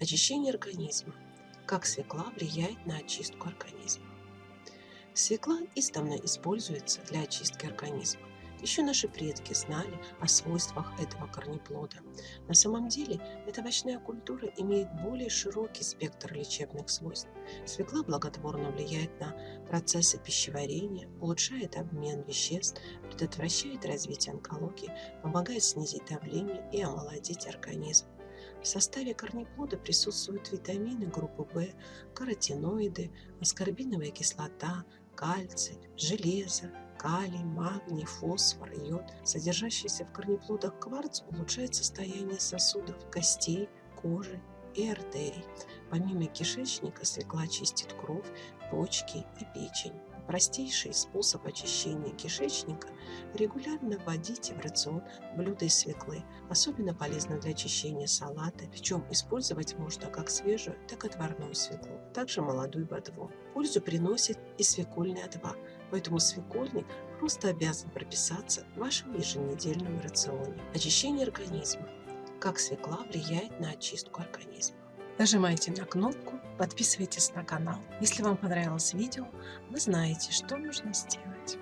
Очищение организма. Как свекла влияет на очистку организма. Свекла издавна используется для очистки организма. Еще наши предки знали о свойствах этого корнеплода. На самом деле, эта овощная культура имеет более широкий спектр лечебных свойств. Свекла благотворно влияет на процессы пищеварения, улучшает обмен веществ, предотвращает развитие онкологии, помогает снизить давление и омолодить организм. В составе корнеплода присутствуют витамины группы В, каротиноиды, аскорбиновая кислота, кальций, железо, калий, магний, фосфор, йод. Содержащийся в корнеплодах кварц улучшает состояние сосудов, костей, кожи и артерий. Помимо кишечника свекла чистит кровь, почки и печень. Простейший способ очищения кишечника – регулярно вводите в рацион блюда из свеклы. Особенно полезно для очищения салата, причем использовать можно как свежую, так и отварную свеклу, также молодую ботву. Пользу приносит и свекольный отвар, поэтому свекольник просто обязан прописаться в вашем еженедельном рационе. Очищение организма. Как свекла влияет на очистку организма. Нажимайте на кнопку, подписывайтесь на канал. Если вам понравилось видео, вы знаете, что нужно сделать.